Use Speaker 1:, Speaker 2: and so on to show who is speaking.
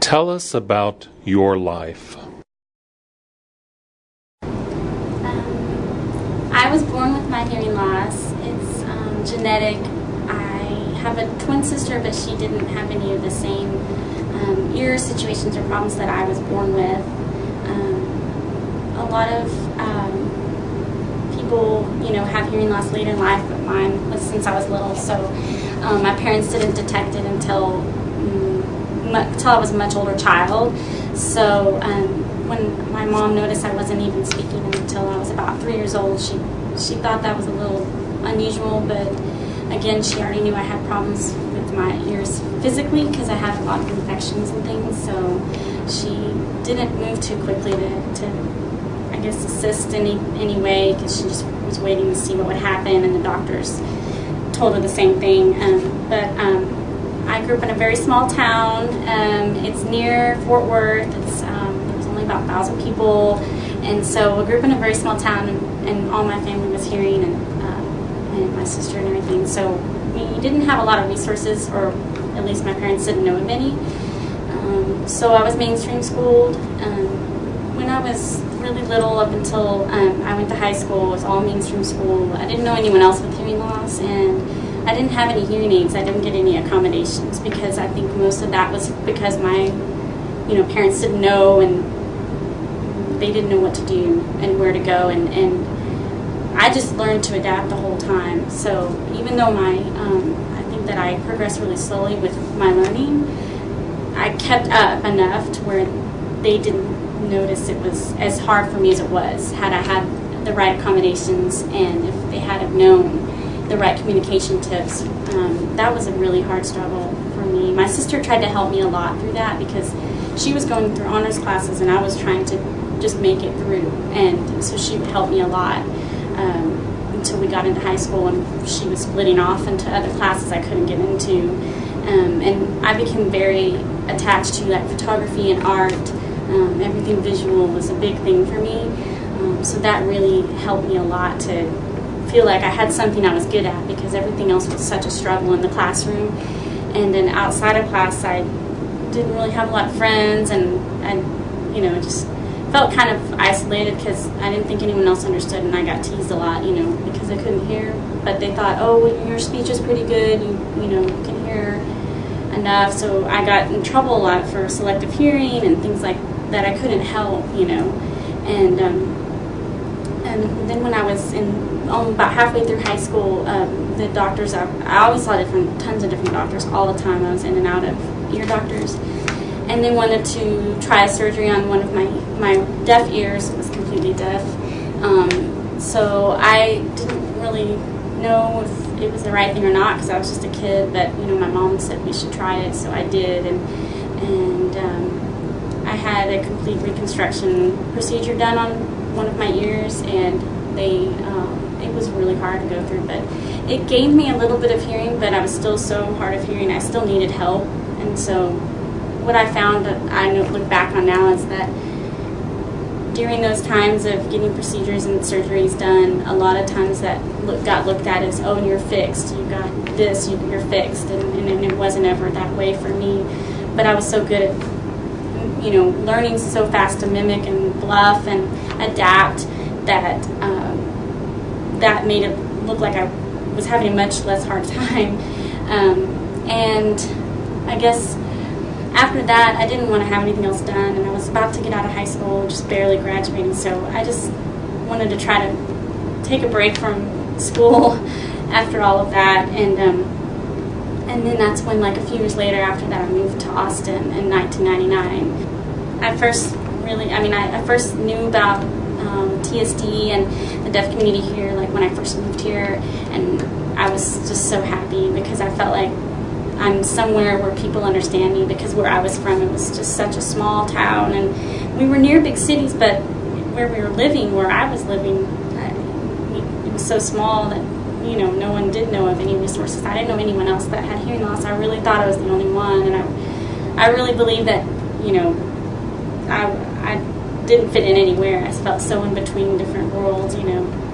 Speaker 1: Tell us about your life.
Speaker 2: Um, I was born with my hearing loss. It's um, genetic. I have a twin sister, but she didn't have any of the same um, ear situations or problems that I was born with. Um, a lot of um, people, you know, have hearing loss later in life, but mine was since I was little. So um, my parents didn't detect it until until I was a much older child. So um, when my mom noticed I wasn't even speaking until I was about three years old, she she thought that was a little unusual, but again, she already knew I had problems with my ears physically because I had a lot of infections and things. So she didn't move too quickly to, to I guess, assist any any way because she just was waiting to see what would happen, and the doctors told her the same thing. Um, but um, I grew up in a very small town. Um, it's near Fort Worth. It's um, only about thousand people, and so I grew up in a very small town, and, and all my family was hearing, and uh, and my sister and everything. So we didn't have a lot of resources, or at least my parents didn't know of any. Um, so I was mainstream schooled. Um, when I was really little, up until um, I went to high school, it was all mainstream school. I didn't know anyone else with hearing loss, and I didn't have any hearing aids. I didn't get any accommodations because I think most of that was because my, you know, parents didn't know and they didn't know what to do and where to go and, and I just learned to adapt the whole time. So even though my, um, I think that I progressed really slowly with my learning, I kept up enough to where they didn't notice it was as hard for me as it was had I had the right accommodations and if they had have known the right communication tips. Um, that was a really hard struggle for me. My sister tried to help me a lot through that because she was going through honors classes and I was trying to just make it through. And so she helped me a lot um, until we got into high school and she was splitting off into other classes I couldn't get into. Um, and I became very attached to like photography and art. Um, everything visual was a big thing for me. Um, so that really helped me a lot to feel like I had something I was good at because everything else was such a struggle in the classroom. And then outside of class, I didn't really have a lot of friends and, and you know, just felt kind of isolated because I didn't think anyone else understood and I got teased a lot, you know, because I couldn't hear. But they thought, oh, your speech is pretty good, you, you know, you can hear enough. So I got in trouble a lot for selective hearing and things like that I couldn't help, you know. And, um, and then when I was in um, about halfway through high school, um, the doctors, I, I, always saw different, tons of different doctors all the time. I was in and out of ear doctors. And they wanted to try a surgery on one of my, my deaf ears. It was completely deaf. Um, so I didn't really know if it was the right thing or not because I was just a kid. But, you know, my mom said we should try it, so I did. And, and um, I had a complete reconstruction procedure done on one of my ears, and they um, it was really hard to go through, but it gave me a little bit of hearing, but I was still so hard of hearing. I still needed help, and so what I found that I look back on now is that during those times of getting procedures and surgeries done, a lot of times that look, got looked at as, oh, you're fixed, you got this, you, are fixed, and, and, it wasn't ever that way for me. But I was so good at, you know, learning so fast to mimic and bluff and adapt that um, that made it look like I was having a much less hard time. Um, and I guess after that, I didn't want to have anything else done, and I was about to get out of high school, just barely graduating, so I just wanted to try to take a break from school after all of that, and um, and then that's when, like a few years later, after that, I moved to Austin in 1999. I first really, I mean, I, I first knew about um, TSD and the deaf community here, like when I first moved here, and I was just so happy because I felt like I'm somewhere where people understand me because where I was from, it was just such a small town, and we were near big cities, but where we were living, where I was living, it was so small that you know no one did know of any resources. I didn't know anyone else that had hearing loss. I really thought I was the only one, and I, I really believe that you know, I, I didn't fit in anywhere. I felt so in between different worlds, you know.